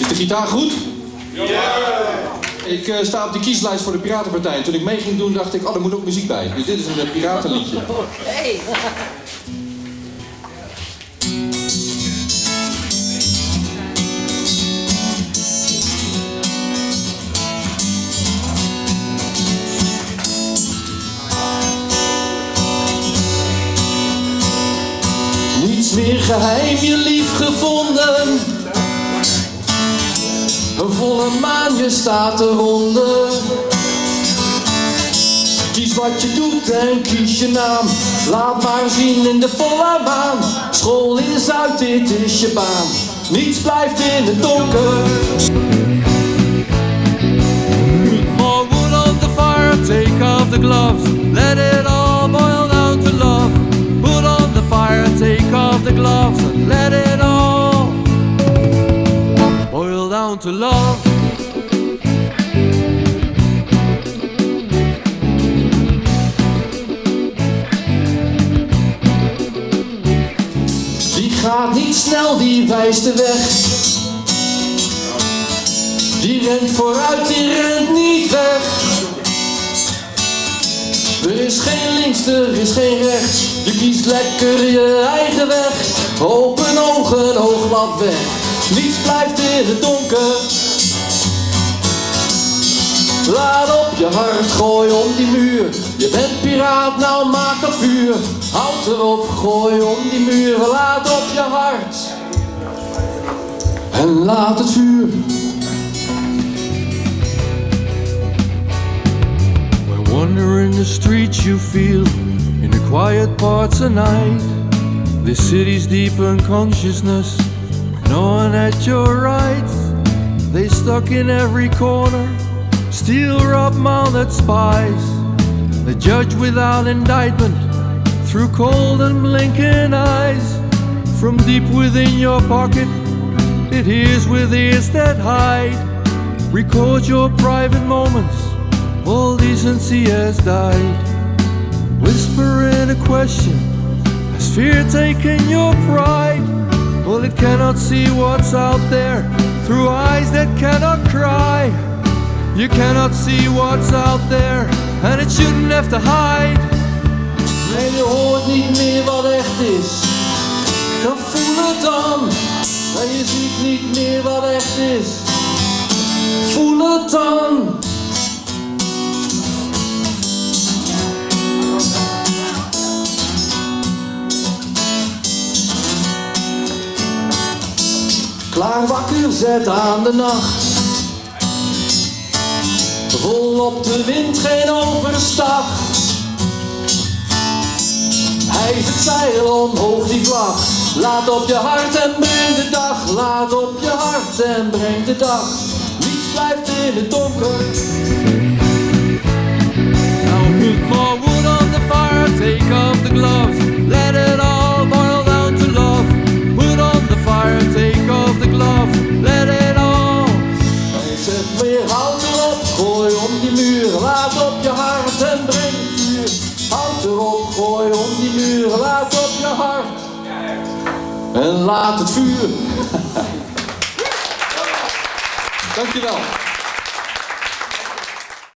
Is de gitaar goed? Ja! Ik uh, sta op de kieslijst voor de Piratenpartij. En toen ik mee ging doen, dacht ik, oh, er moet ook muziek bij. Dus dit is een piratenliedje. Hey. Meer geheim, je lief gevonden. Een volle maan, je staat eronder. Kies wat je doet en kies je naam. Laat maar zien in de volle maan. School is uit, dit is je baan. Niets blijft in het donker. More wood on the fire, take off the gloves. Let it all let it all boil down to love. Die gaat niet snel, die wijst de weg. Die rent vooruit, die rent niet weg. Er is geen links, er is geen rechts. Je kiest lekker je eigen weg. Open ogen, oogklap weg. Niets blijft in het donker. Laat op je hart, gooi om die muur. Je bent piraat, nou maak dat vuur. Houd erop, gooi om die muur. Laat op je hart. En laat het vuur. When wandering the streets you feel in the quiet parts of night. This city's deep unconsciousness, knowing at your right. They stuck in every corner, steel rob mounted spies. They judge without indictment through cold and blinking eyes. From deep within your pocket, it hears with ears that hide. Record your private moments all decency has died. Whispering a question, has fear taken your pride? Well, it cannot see what's out there through eyes that cannot cry. You cannot see what's out there, and it shouldn't have to hide. En je hoort niet meer wat echt is. Dan voel het dan. En je ziet niet meer wat echt is. Voel het dan. Klaar wakker, zet aan de nacht. Vol op de wind, geen overstag. Hijs het zeil omhoog die vlag. Laat op je hart en breng de dag. Laat op je hart en breng de dag. Niets blijft in het donker. Op je hart en breng het vuur. Hout erop, gooi om die muur. Laat op je hart. En laat het vuur. Dankjewel.